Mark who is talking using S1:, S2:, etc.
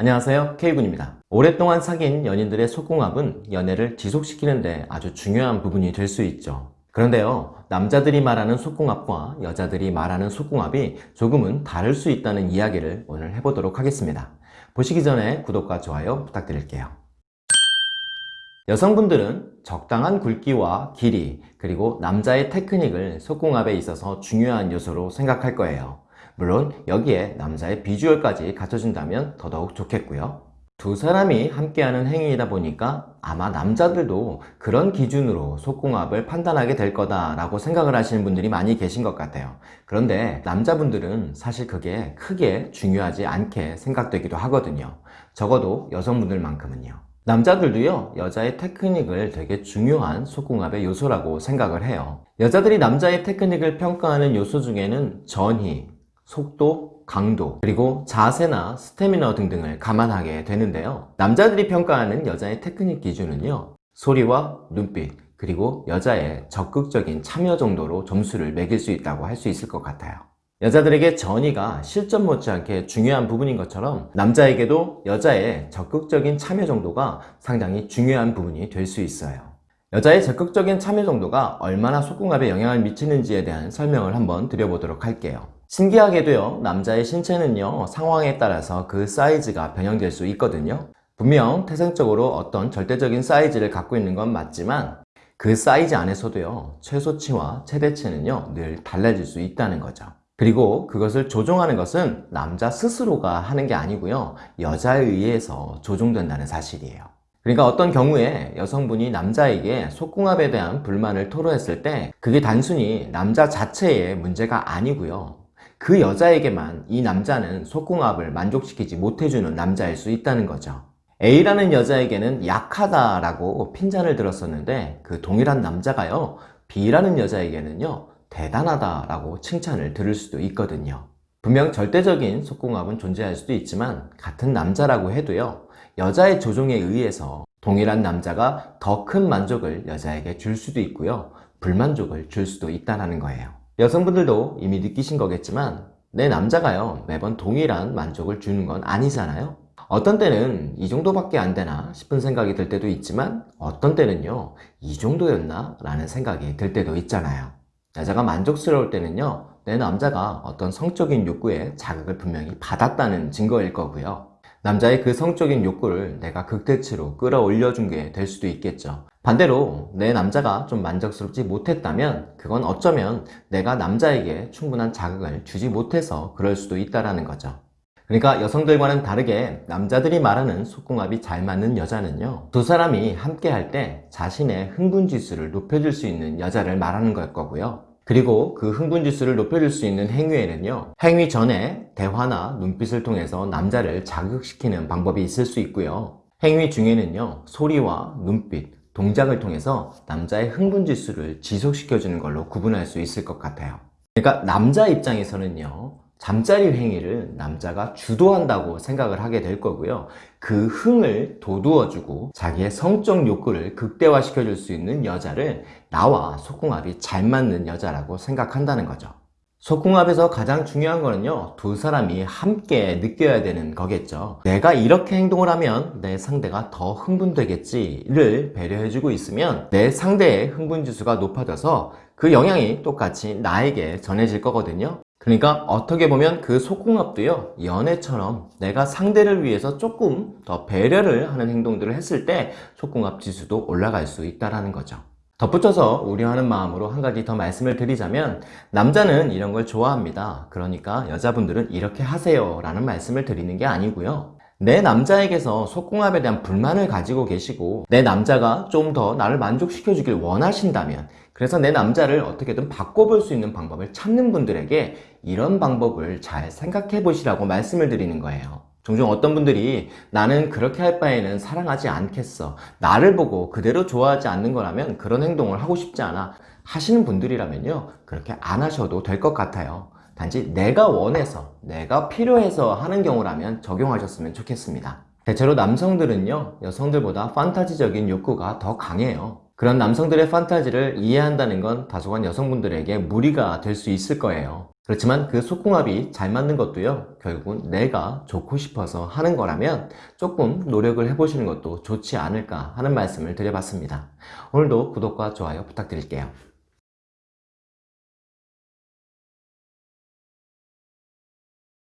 S1: 안녕하세요. K군입니다. 오랫동안 사귄 연인들의 속궁합은 연애를 지속시키는 데 아주 중요한 부분이 될 수 있죠. 그런데요 남자들이 말하는 속궁합과 여자들이 말하는 속궁합이 조금은 다를 수 있다는 이야기를 오늘 해보도록 하겠습니다. 보시기 전에 구독과 좋아요 부탁드릴게요. 여성분들은 적당한 굵기와 길이 그리고 남자의 테크닉을 속궁합에 있어서 중요한 요소로 생각할 거예요 물론 여기에 남자의 비주얼까지 갖춰준다면 더더욱 좋겠고요. 두 사람이 함께하는 행위이다 보니까 아마 남자들도 그런 기준으로 속궁합을 판단하게 될 거다라고 생각을 하시는 분들이 많이 계신 것 같아요. 그런데 남자분들은 사실 그게 크게 중요하지 않게 생각되기도 하거든요. 적어도 여성분들만큼은요. 남자들도요 여자의 테크닉을 되게 중요한 속궁합의 요소라고 생각을 해요. 여자들이 남자의 테크닉을 평가하는 요소 중에는 전희, 속도, 강도, 그리고 자세나 스태미너 등등을 감안하게 되는데요. 남자들이 평가하는 여자의 테크닉 기준은요 소리와 눈빛, 그리고 여자의 적극적인 참여 정도로 점수를 매길 수 있다고 할 수 있을 것 같아요. 여자들에게 전의가 실전 못지않게 중요한 부분인 것처럼 남자에게도 여자의 적극적인 참여 정도가 상당히 중요한 부분이 될 수 있어요. 여자의 적극적인 참여 정도가 얼마나 속궁합에 영향을 미치는지에 대한 설명을 한번 드려보도록 할게요 신기하게도요 남자의 신체는요 상황에 따라서 그 사이즈가 변형될 수 있거든요. 분명 태생적으로 어떤 절대적인 사이즈를 갖고 있는 건 맞지만 그 사이즈 안에서도요 최소치와 최대치는요 늘 달라질 수 있다는 거죠. 그리고 그것을 조종하는 것은 남자 스스로가 하는 게 아니고요 여자에 의해서 조종된다는 사실이에요. 그러니까 어떤 경우에 여성분이 남자에게 속궁합에 대한 불만을 토로했을 때 그게 단순히 남자 자체의 문제가 아니고요 그 여자에게만 이 남자는 속궁합을 만족시키지 못해주는 남자일 수 있다는 거죠. A라는 여자에게는 약하다라고 핀잔을 들었었는데 그 동일한 남자가요. B라는 여자에게는요 대단하다라고 칭찬을 들을 수도 있거든요. 분명 절대적인 속궁합은 존재할 수도 있지만 같은 남자라고 해도요 여자의 조종에 의해서 동일한 남자가 더 큰 만족을 여자에게 줄 수도 있고요 불만족을 줄 수도 있다는 거예요 여성분들도 이미 느끼신 거겠지만 내 남자가요 매번 동일한 만족을 주는 건 아니잖아요. 어떤 때는 이 정도밖에 안 되나 싶은 생각이 들 때도 있지만 어떤 때는요 이 정도였나 라는 생각이 들 때도 있잖아요. 여자가 만족스러울 때는요 내 남자가 어떤 성적인 욕구에 자극을 분명히 받았다는 증거일 거고요. 남자의 그 성적인 욕구를 내가 극대치로 끌어올려 준 게 될 수도 있겠죠 반대로 내 남자가 좀 만족스럽지 못했다면 그건 어쩌면 내가 남자에게 충분한 자극을 주지 못해서 그럴 수도 있다는 거죠. 그러니까 여성들과는 다르게 남자들이 말하는 속궁합이 잘 맞는 여자는요 두 사람이 함께 할 때 자신의 흥분지수를 높여줄 수 있는 여자를 말하는 걸 거고요. 그리고 그 흥분지수를 높여줄 수 있는 행위에는요 행위 전에 대화나 눈빛을 통해서 남자를 자극시키는 방법이 있을 수 있고요. 행위 중에는요 소리와 눈빛, 동작을 통해서 남자의 흥분 지수를 지속시켜주는 걸로 구분할 수 있을 것 같아요. 그러니까 남자 입장에서는요 잠자리 행위를 남자가 주도한다고 생각을 하게 될 거고요. 그 흥을 돋우어주고 자기의 성적 욕구를 극대화시켜 줄 수 있는 여자를 나와 속궁합이 잘 맞는 여자라고 생각한다는 거죠 속궁합에서 가장 중요한 거는요 두 사람이 함께 느껴야 되는 거겠죠. 내가 이렇게 행동을 하면 내 상대가 더 흥분되겠지를 배려해주고 있으면 내 상대의 흥분지수가 높아져서 그 영향이 똑같이 나에게 전해질 거거든요. 그러니까 어떻게 보면 그 속궁합도요 연애처럼 내가 상대를 위해서 조금 더 배려를 하는 행동들을 했을 때 속궁합 지수도 올라갈 수 있다는 거죠 덧붙여서 우려하는 마음으로 한 가지 더 말씀을 드리자면 남자는 이런 걸 좋아합니다. 그러니까 여자분들은 이렇게 하세요 라는 말씀을 드리는 게 아니고요. 내 남자에게서 속궁합에 대한 불만을 가지고 계시고 내 남자가 좀 더 나를 만족시켜 주길 원하신다면 그래서 내 남자를 어떻게든 바꿔볼 수 있는 방법을 찾는 분들에게 이런 방법을 잘 생각해 보시라고 말씀을 드리는 거예요 종종 어떤 분들이 나는 그렇게 할 바에는 사랑하지 않겠어. 나를 보고 그대로 좋아하지 않는 거라면 그런 행동을 하고 싶지 않아. 하시는 분들이라면요. 그렇게 안 하셔도 될 것 같아요. 단지 내가 원해서 내가 필요해서 하는 경우라면 적용하셨으면 좋겠습니다. 대체로 남성들은요 여성들보다 판타지적인 욕구가 더 강해요. 그런 남성들의 판타지를 이해한다는 건 다소간 여성분들에게 무리가 될 수 있을 거예요 그렇지만 그 속궁합이 잘 맞는 것도요 결국은 내가 좋고 싶어서 하는 거라면 조금 노력을 해보시는 것도 좋지 않을까 하는 말씀을 드려봤습니다. 오늘도 구독과 좋아요 부탁드릴게요